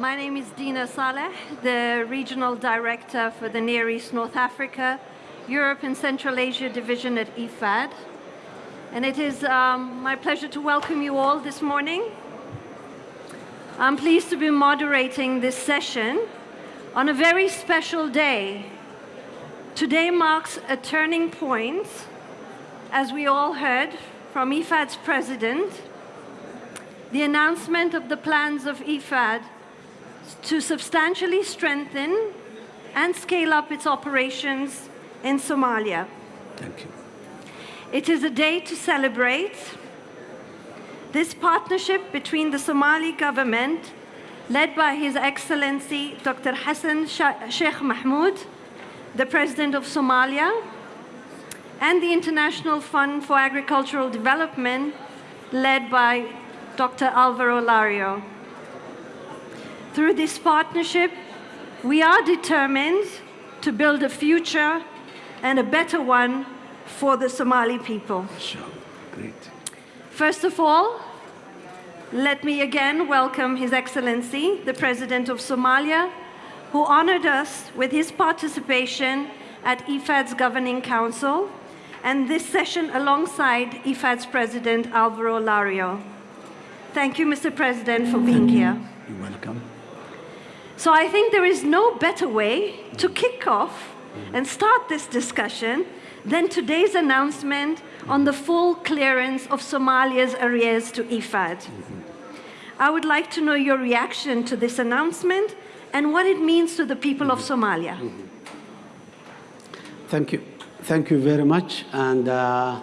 My name is Dina Saleh, the Regional Director for the Near East North Africa, Europe and Central Asia Division at IFAD. And it is um, my pleasure to welcome you all this morning. I'm pleased to be moderating this session on a very special day. Today marks a turning point, as we all heard from IFAD's president, the announcement of the plans of IFAD to substantially strengthen and scale up its operations in Somalia. Thank you. It is a day to celebrate this partnership between the Somali government, led by His Excellency Dr. Hassan Sheikh Mohamud, the President of Somalia, and the International Fund for Agricultural Development, led by Dr. Alvaro Lario. Through this partnership, we are determined to build a future and a better one for the Somali people. Sure. Great. First of all, let me again welcome His Excellency, the President of Somalia, who honored us with his participation at IFAD's Governing Council and this session alongside IFAD's President Alvaro Lario. Thank you, Mr. President, for being here. You're welcome. So I think there is no better way to kick off and start this discussion than today's announcement on the full clearance of Somalia's arrears to IFAD. I would like to know your reaction to this announcement and what it means to the people of Somalia. Thank you. Thank you very much. And uh,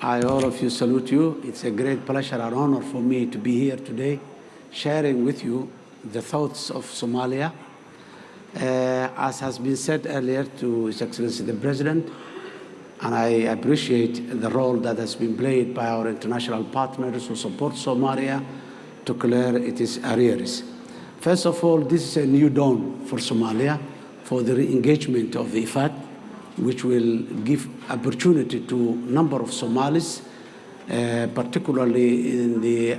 I, all of you, salute you. It's a great pleasure and honor for me to be here today, sharing with you the thoughts of Somalia. Uh, as has been said earlier to His Excellency the President, and I appreciate the role that has been played by our international partners who support Somalia to clear its arrears. First of all, this is a new dawn for Somalia for the re-engagement of the IFAD, which will give opportunity to a number of Somalis, uh, particularly in the,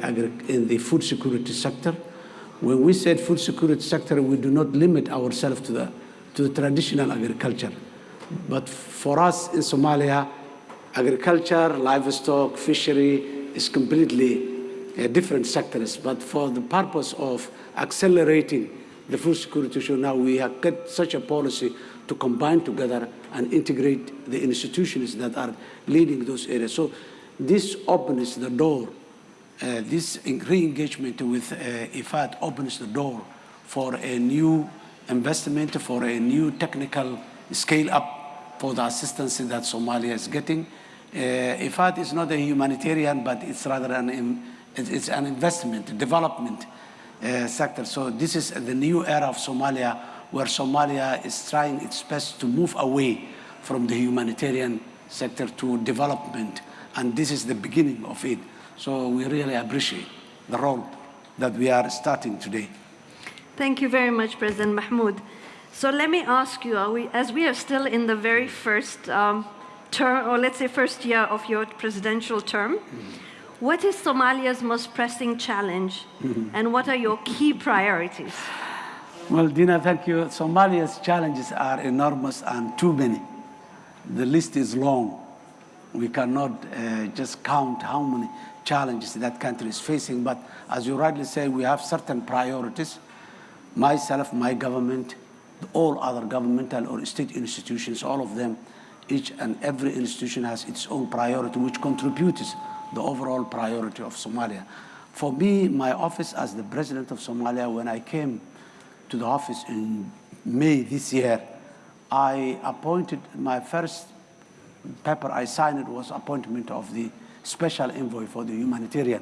in the food security sector, when we said food security sector, we do not limit ourselves to the, to the traditional agriculture. But for us in Somalia, agriculture, livestock, fishery is completely uh, different sectors. But for the purpose of accelerating the food security issue, now we have got such a policy to combine together and integrate the institutions that are leading those areas. So this opens the door this re-engagement with uh, IFAD opens the door for a new investment, for a new technical scale-up for the assistance that Somalia is getting. Uh, IFAD is not a humanitarian, but it's rather an, it's an investment, development uh, sector. So this is the new era of Somalia, where Somalia is trying its best to move away from the humanitarian sector to development. And this is the beginning of it. So we really appreciate the role that we are starting today. Thank you very much, President Mohamud. So let me ask you, we, as we are still in the very first um, term, or let's say first year of your presidential term, mm -hmm. what is Somalia's most pressing challenge mm -hmm. and what are your key priorities? Well, Dina, thank you. Somalia's challenges are enormous and too many. The list is long. We cannot uh, just count how many challenges that country is facing. But as you rightly say, we have certain priorities. Myself, my government, all other governmental or state institutions, all of them, each and every institution has its own priority, which contributes the overall priority of Somalia. For me, my office as the president of Somalia, when I came to the office in May this year, I appointed my first paper I signed was appointment of the special envoy for the humanitarian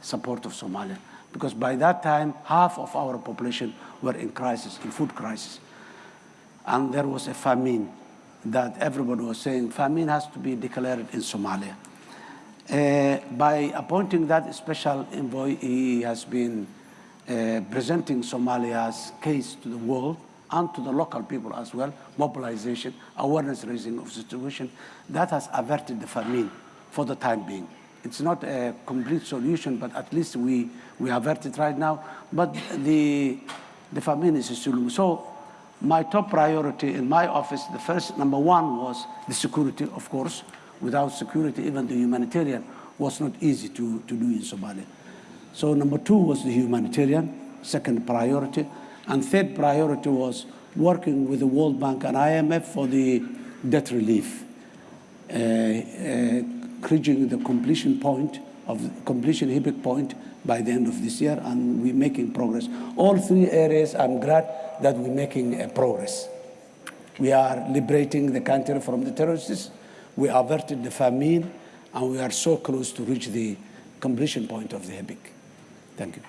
support of Somalia. Because by that time, half of our population were in crisis, in food crisis. And there was a famine that everybody was saying, famine has to be declared in Somalia. Uh, by appointing that special envoy, he has been uh, presenting Somalia's case to the world and to the local people as well, mobilization, awareness raising of the situation. That has averted the famine for the time being. It's not a complete solution, but at least we, we avert it right now. But the, the famine is still. So my top priority in my office, the first, number one was the security, of course. Without security, even the humanitarian was not easy to, to do in Somalia. So number two was the humanitarian, second priority. And third priority was working with the World Bank and IMF for the debt relief, uh, uh, reaching the completion point of completion HIPC point by the end of this year, and we're making progress. All three areas, I'm glad that we're making uh, progress. We are liberating the country from the terrorists. We averted the famine, and we are so close to reach the completion point of the HIPC. Thank you.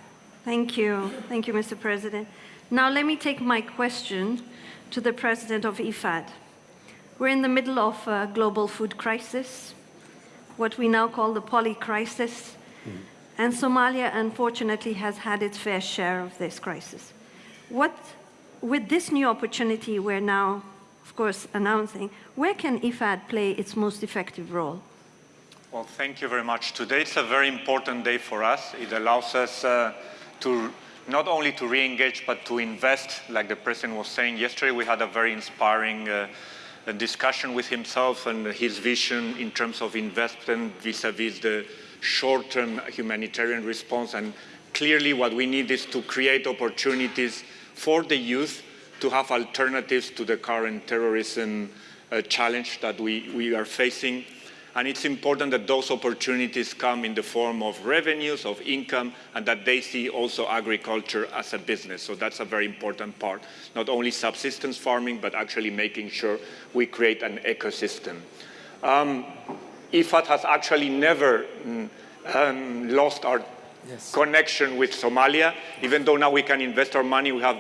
Thank you. Thank you, Mr. President. Now let me take my question to the president of IFAD. We're in the middle of a global food crisis, what we now call the poly crisis, mm. and Somalia unfortunately has had its fair share of this crisis. What, with this new opportunity we're now, of course, announcing, where can IFAD play its most effective role? Well, thank you very much. Today it's a very important day for us. It allows us uh, to not only to re-engage, but to invest, like the President was saying. Yesterday we had a very inspiring uh, discussion with himself and his vision in terms of investment vis-a-vis -vis the short-term humanitarian response. And clearly what we need is to create opportunities for the youth to have alternatives to the current terrorism uh, challenge that we, we are facing. And it's important that those opportunities come in the form of revenues, of income, and that they see also agriculture as a business. So that's a very important part. Not only subsistence farming, but actually making sure we create an ecosystem. Um, IFAD has actually never mm, um, lost our yes. connection with Somalia, even though now we can invest our money. We have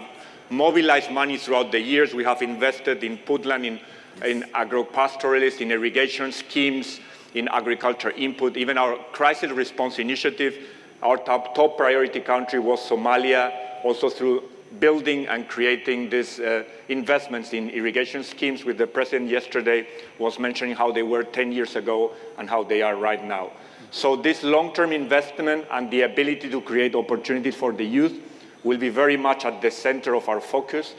mobilized money throughout the years. We have invested in Puntland, in in agro-pastoralists, in irrigation schemes, in agriculture input. Even our crisis response initiative, our top, top priority country was Somalia, also through building and creating these uh, investments in irrigation schemes with the president yesterday was mentioning how they were 10 years ago and how they are right now. So this long-term investment and the ability to create opportunities for the youth will be very much at the center of our focus.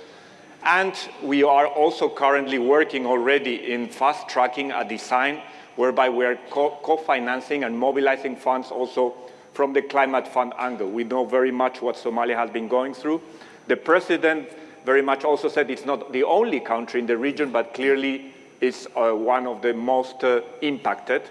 And we are also currently working already in fast tracking a design whereby we are co-financing co and mobilizing funds also from the climate fund angle. We know very much what Somalia has been going through. The president very much also said it's not the only country in the region, but clearly is uh, one of the most uh, impacted.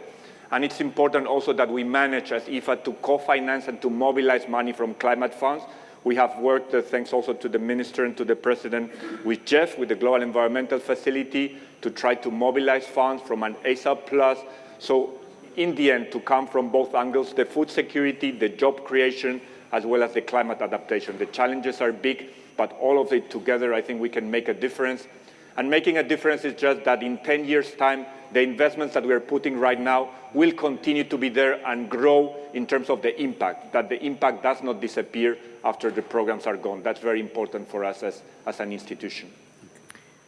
And it's important also that we manage as IFA to co-finance and to mobilize money from climate funds we have worked, uh, thanks also to the Minister and to the President, with GEF, with the Global Environmental Facility, to try to mobilize funds from an ASAP Plus. So in the end, to come from both angles, the food security, the job creation, as well as the climate adaptation. The challenges are big, but all of it together, I think we can make a difference. And making a difference is just that in 10 years' time, the investments that we are putting right now will continue to be there and grow in terms of the impact, that the impact does not disappear after the programs are gone. That's very important for us as, as an institution.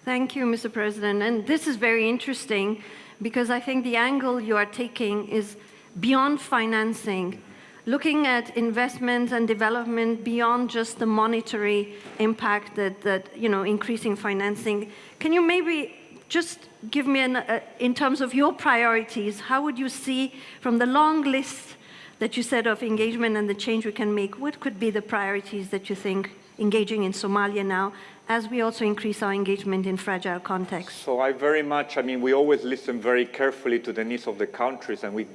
Thank you, Mr. President. And this is very interesting because I think the angle you are taking is beyond financing, looking at investment and development beyond just the monetary impact that, that you know, increasing financing. Can you maybe just give me, an, uh, in terms of your priorities, how would you see from the long list that you said of engagement and the change we can make, what could be the priorities that you think engaging in Somalia now, as we also increase our engagement in fragile contexts? So I very much, I mean, we always listen very carefully to the needs of the countries, and we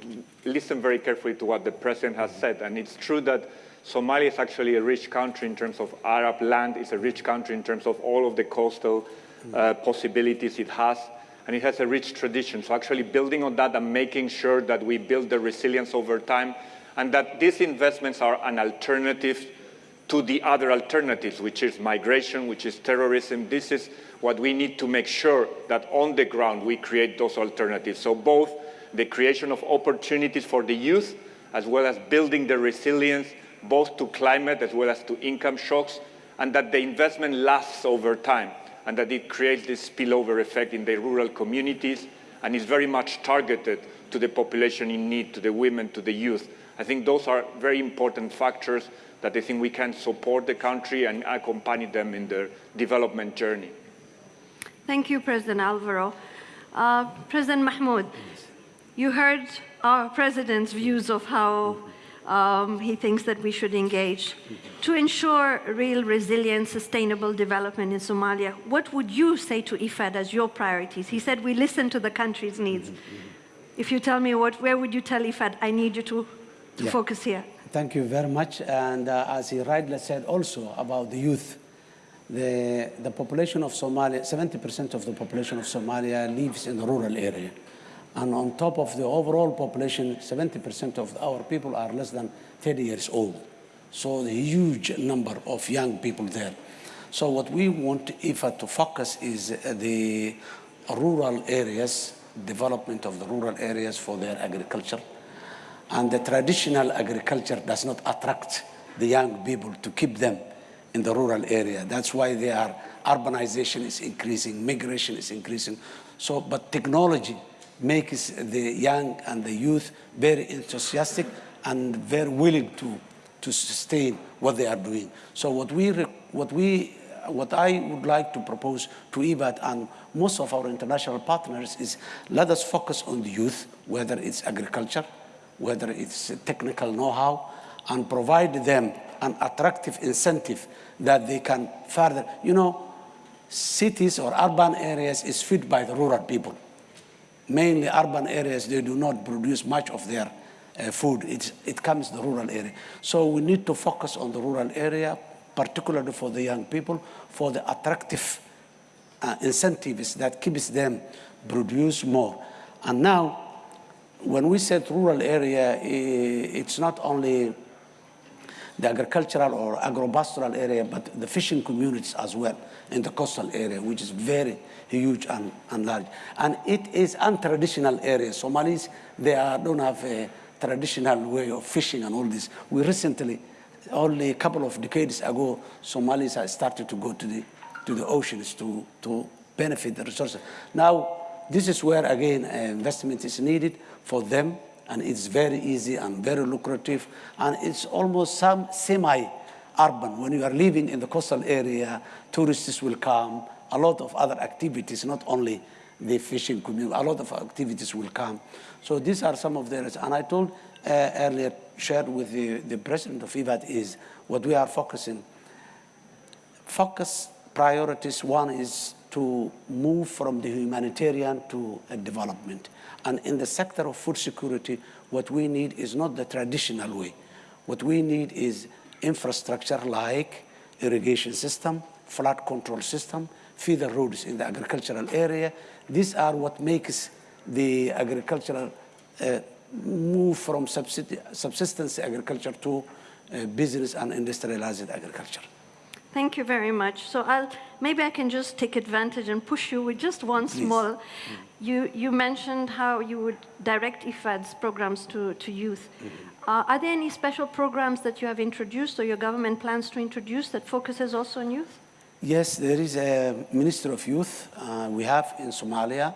listen very carefully to what the president has said. And it's true that Somalia is actually a rich country in terms of Arab land, it's a rich country in terms of all of the coastal uh, possibilities it has, and it has a rich tradition. So actually building on that and making sure that we build the resilience over time and that these investments are an alternative to the other alternatives, which is migration, which is terrorism. This is what we need to make sure that on the ground we create those alternatives. So both the creation of opportunities for the youth, as well as building the resilience, both to climate as well as to income shocks, and that the investment lasts over time and that it creates this spillover effect in the rural communities and is very much targeted to the population in need, to the women, to the youth. I think those are very important factors that I think we can support the country and accompany them in their development journey. Thank you, President Alvaro. Uh, President Mohamud, you heard our president's views of how um, he thinks that we should engage. To ensure real resilient, sustainable development in Somalia, what would you say to IFAD as your priorities? He said we listen to the country's needs. If you tell me what, where would you tell IFAD, I need you to, to Yeah. focus here? Thank you very much. And uh, as he rightly said also about the youth, the, the population of Somalia, 70% of the population of Somalia lives in the rural area. And on top of the overall population, 70% of our people are less than 30 years old. So the huge number of young people there. So what we want IFA to focus is uh, the rural areas, development of the rural areas for their agriculture. And the traditional agriculture does not attract the young people to keep them in the rural area. That's why they are, urbanization is increasing, migration is increasing. So, but technology makes the young and the youth very enthusiastic and very willing to, to sustain what they are doing. So what we, what we, what I would like to propose to IFAD and most of our international partners is let us focus on the youth, whether it's agriculture, whether it's technical know-how, and provide them an attractive incentive that they can further, you know, cities or urban areas is fed by the rural people. Mainly urban areas, they do not produce much of their uh, food. It's, it comes the rural area. So we need to focus on the rural area, particularly for the young people, for the attractive uh, incentives that keeps them produce more. And now, when we said rural area, it's not only the agricultural or agropastoral area, but the fishing communities as well in the coastal area, which is very huge and, and large. And it is untraditional area. Somalis, they are, don't have a traditional way of fishing and all this. We recently, only a couple of decades ago, Somalis started to go to the, to the oceans to, to benefit the resources. Now, this is where, again, uh, investment is needed for them and it's very easy and very lucrative, and it's almost some semi-urban. When you are living in the coastal area, tourists will come, a lot of other activities, not only the fishing community, a lot of activities will come. So these are some of the areas. And I told uh, earlier, shared with the, the president of IFAD is what we are focusing focus priorities. One is to move from the humanitarian to a development. And in the sector of food security, what we need is not the traditional way. What we need is infrastructure like irrigation system, flood control system, feeder roads in the agricultural area. These are what makes the agricultural uh, move from subsistence agriculture to uh, business and industrialized agriculture. Thank you very much. So I'll, maybe I can just take advantage and push you with just one small. You, you mentioned how you would direct IFAD's programs to, to youth. Uh, are there any special programs that you have introduced or your government plans to introduce that focuses also on youth? Yes, there is a Ministry of Youth uh, we have in Somalia,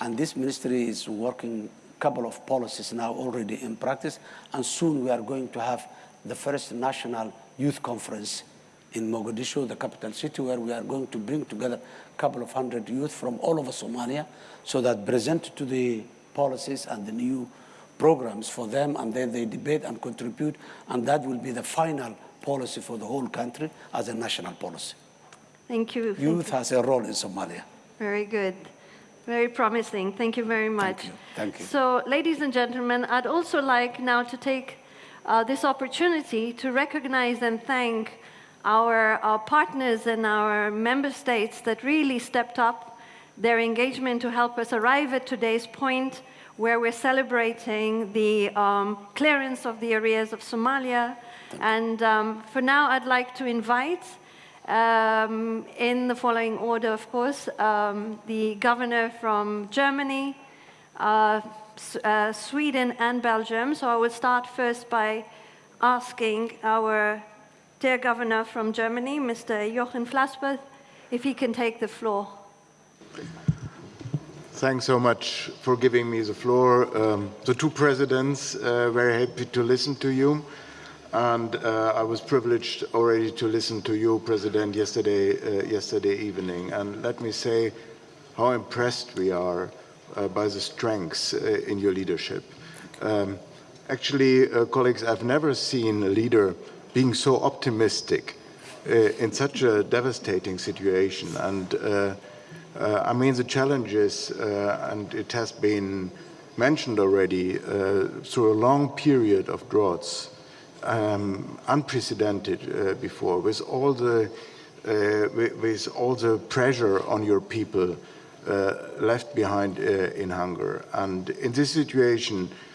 and this ministry is working a couple of policies now already in practice, and soon we are going to have the first national youth conference in Mogadishu, the capital city, where we are going to bring together a couple of hundred youth from all over Somalia, so that present to the policies and the new programs for them, and then they debate and contribute, and that will be the final policy for the whole country as a national policy. Thank you. Thank Youth you. has a role in Somalia. Very good. Very promising. Thank you very much. Thank you. Thank you. So, ladies and gentlemen, I'd also like now to take uh, this opportunity to recognize and thank our, our partners and our member states that really stepped up their engagement to help us arrive at today's point where we're celebrating the um, clearance of the arrears of Somalia. And um, for now, I'd like to invite um, in the following order, of course, um, the governor from Germany, uh, uh, Sweden, and Belgium. So I will start first by asking our dear governor from Germany, Mr. Jochen Flasbarth, if he can take the floor. Thanks so much for giving me the floor. Um, the two presidents, uh, very happy to listen to you. And uh, I was privileged already to listen to you, President, yesterday, uh, yesterday evening. And let me say how impressed we are uh, by the strengths uh, in your leadership. Um, actually, uh, colleagues, I've never seen a leader being so optimistic uh, in such a devastating situation. And uh, uh, I mean, the challenges, uh, and it has been mentioned already, uh, through a long period of droughts, um, unprecedented before, with all the with, with, all the pressure on your people uh, left behind uh, in hunger. And in this situation, uh,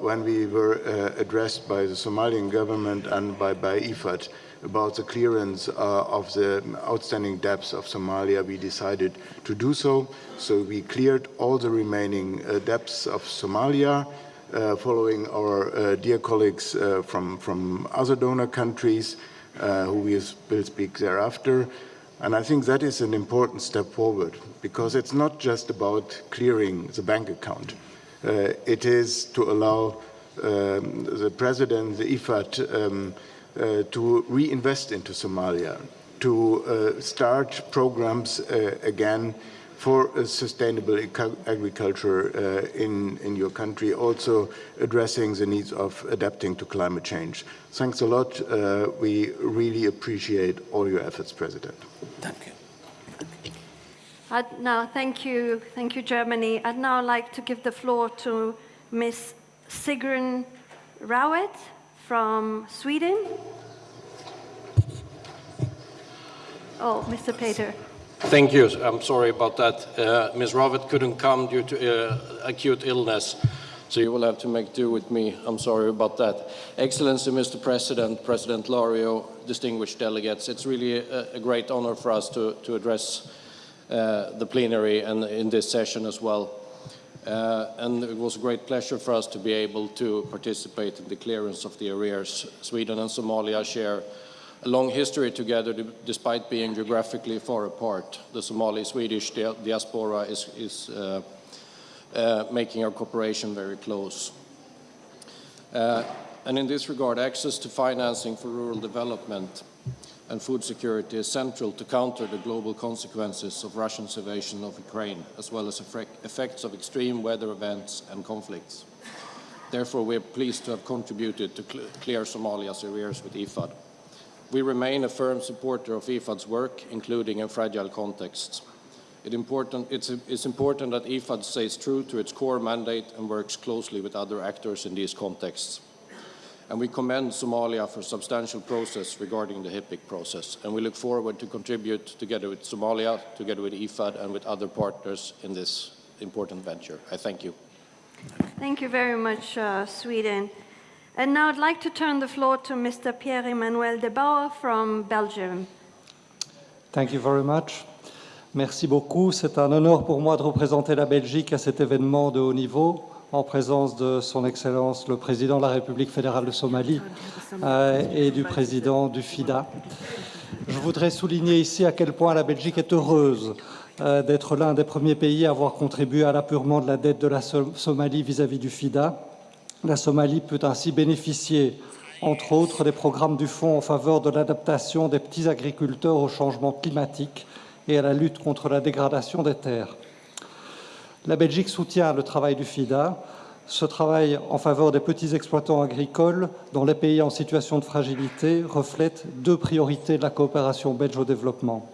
when we were addressed by the Somalian government and by, by IFAD about the clearance of the outstanding debts of Somalia, we decided to do so. So we cleared all the remaining debts of Somalia, uh, following our uh, dear colleagues uh, from, from other donor countries who we will speak thereafter. And I think that is an important step forward because it's not just about clearing the bank account. Uh, it is to allow um, the president, the IFAD, um, uh, to reinvest into Somalia, to uh, start programs uh, again for sustainable agriculture uh, in, in your country, also addressing the needs of adapting to climate change. Thanks a lot. Uh, we really appreciate all your efforts, President. Thank you. I'd now, thank you, thank you, Germany. I'd now like to give the floor to Ms. Sigrun Rawet from Sweden. Oh, Mr. Peter. Thank you. I'm sorry about that. Uh, Ms. Rawet couldn't come due to uh, acute illness, so you will have to make do with me. I'm sorry about that. Excellency, Mr. President, President Lario, distinguished delegates, it's really a, a great honor for us to, to address the plenary and in this session as well. Uh, and it was a great pleasure for us to be able to participate in the clearance of the arrears. Sweden and Somalia share a long history together despite being geographically far apart. The Somali-Swedish diaspora is, is uh, uh, making our cooperation very close. Uh, and in this regard, access to financing for rural development and food security is central to counter the global consequences of Russia's invasion of Ukraine, as well as effects of extreme weather events and conflicts. Therefore, we are pleased to have contributed to cl clear Somalia's arrears with IFAD. We remain a firm supporter of IFAD's work, including in fragile contexts. It important, it's, it's, important that IFAD stays true to its core mandate and works closely with other actors in these contexts. And we commend Somalia for substantial process regarding the HIPC process. And we look forward to contribute together with Somalia, together with IFAD and with other partners in this important venture. I thank you. Thank you very much, uh, Sweden. And now I'd like to turn the floor to Mr. Pierre-Emmanuel de Bauw from Belgium. Thank you very much. Merci beaucoup. C'est un honneur pour moi de représenter la Belgique à cet événement de haut niveau en présence de Son Excellence le Président de la République fédérale de Somalie euh, et du Président du FIDA. Je voudrais souligner ici à quel point la Belgique est heureuse euh, d'être l'un des premiers pays à avoir contribué à l'apurement de la dette de la Somalie vis-à-vis -vis du FIDA la Somalie peut ainsi bénéficier, entre autres, des programmes du Fonds en faveur de l'adaptation des petits agriculteurs au changement climatique et à la lutte contre la dégradation des terres. La Belgique soutient le travail du FIDA. Ce travail en faveur des petits exploitants agricoles dans les pays en situation de fragilité reflète deux priorités de la coopération belge au développement.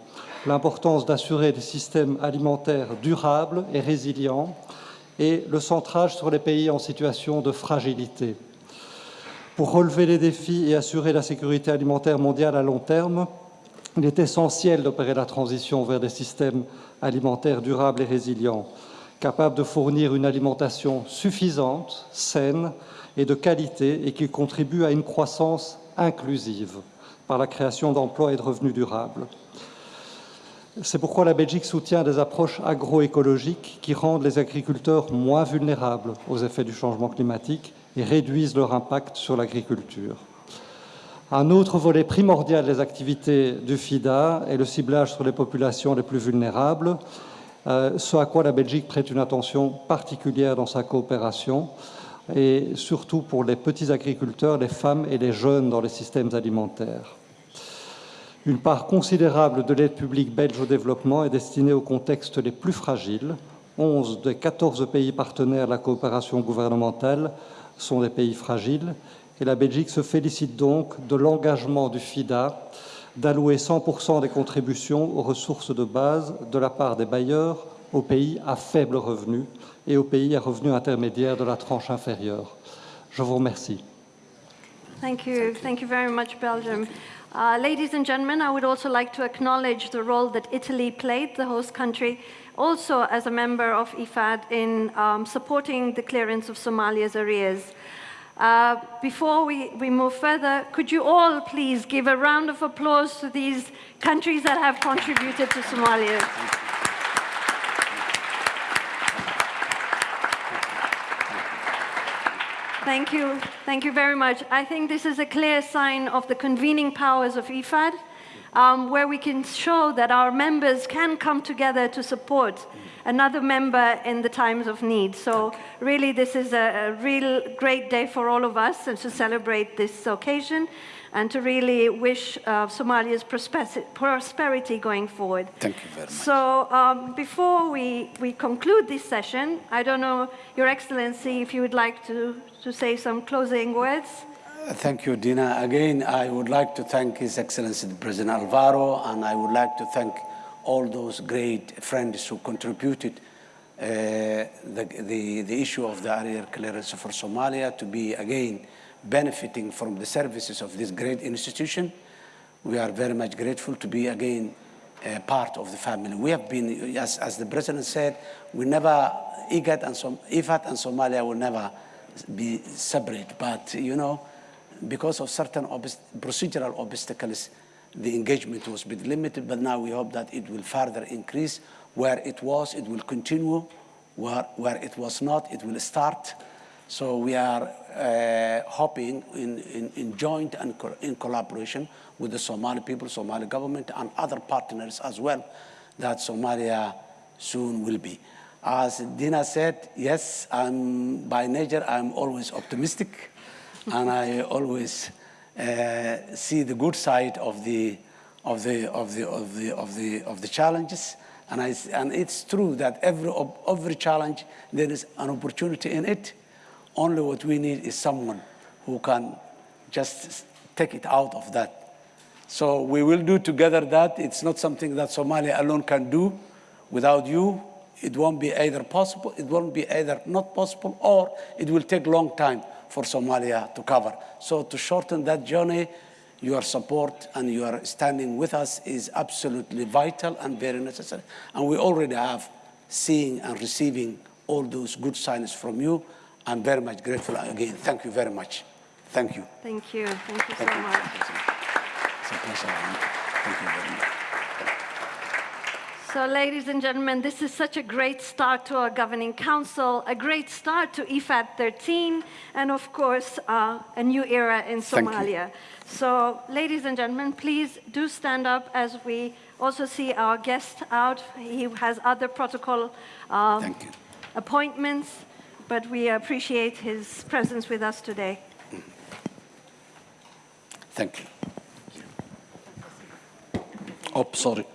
L'importance d'assurer des systèmes alimentaires durables et résilients et le centrage sur les pays en situation de fragilité. Pour relever les défis et assurer la sécurité alimentaire mondiale à long terme, il est essentiel d'opérer la transition vers des systèmes alimentaires durables et résilients, capables de fournir une alimentation suffisante, saine et de qualité et qui contribuent à une croissance inclusive par la création d'emplois et de revenus durables. C'est pourquoi la Belgique soutient des approches agroécologiques qui rendent les agriculteurs moins vulnérables aux effets du changement climatique et réduisent leur impact sur l'agriculture. Un autre volet primordial des activités du FIDA est le ciblage sur les populations les plus vulnérables. Euh, ce à quoi la Belgique prête une attention particulière dans sa coopération, et surtout pour les petits agriculteurs, les femmes et les jeunes dans les systèmes alimentaires. Une part considérable de l'aide publique belge au développement est destinée aux contextes les plus fragiles. 11 des 14 pays partenaires de la coopération gouvernementale sont des pays fragiles et la Belgique se félicite donc de l'engagement du FIDA d'allouer 100% des contributions aux ressources de base de la part des bailleurs aux pays à faible revenu et aux pays à revenus intermédiaires de la tranche inférieure. Je vous remercie. Thank you. Thank you very much, Belgium. Uh, ladies and gentlemen, I would also like to acknowledge the role that Italy played, the host country, also as a member of IFAD in um, supporting the clearance of Somalia's arrears. Uh, before we, we move further, could you all please give a round of applause to these countries that have contributed to Somalia? Thank you. Thank you very much. I think this is a clear sign of the convening powers of IFAD, um, where we can show that our members can come together to support another member in the times of need. So really, this is a, a real great day for all of us and to celebrate this occasion and to really wish uh, Somalia's prosperity going forward. Thank you very much. So um, before we, we conclude this session, I don't know, Your Excellency, if you would like to, to say some closing words. Thank you, Dina. Again, I would like to thank His Excellency President Alvaro, and I would like to thank all those great friends who contributed uh, the, the, the issue of the arrears clearance for Somalia to be again benefiting from the services of this great institution. We are very much grateful to be again part of the family. We have been, as, as the President said, we never, IGAD and Som, IFAT and Somalia will never be separate, but you know, because of certain obst procedural obstacles, the engagement was a bit limited, but now we hope that it will further increase. Where it was, it will continue. Where, where it was not, it will start. So we are uh, hoping in, in, in joint and co in collaboration with the Somali people, Somali government, and other partners as well, that Somalia soon will be. As Dina said, yes, I'm, by nature, I'm always optimistic, and I always uh, see the good side of the, of the, of the, of the, of the, of the challenges. And, I, and it's true that every, every challenge, there is an opportunity in it. Only what we need is someone who can just take it out of that. So we will do together that. It's not something that Somalia alone can do. Without you, it won't be either possible, it won't be either not possible, or it will take long time for Somalia to cover. So to shorten that journey, your support and your standing with us is absolutely vital and very necessary. And we already have seeing and receiving all those good signs from you. I'm very much grateful again. Thank you very much. Thank you. Thank you. Thank you Thank so you. much. It's a pleasure. Thank you very much. So, ladies and gentlemen, this is such a great start to our governing council, a great start to IFAD 13, and of course, uh, a new era in Somalia. So, ladies and gentlemen, please do stand up as we also see our guest out. He has other protocol um, appointments, but we appreciate his presence with us today. Thank you. Oh, sorry.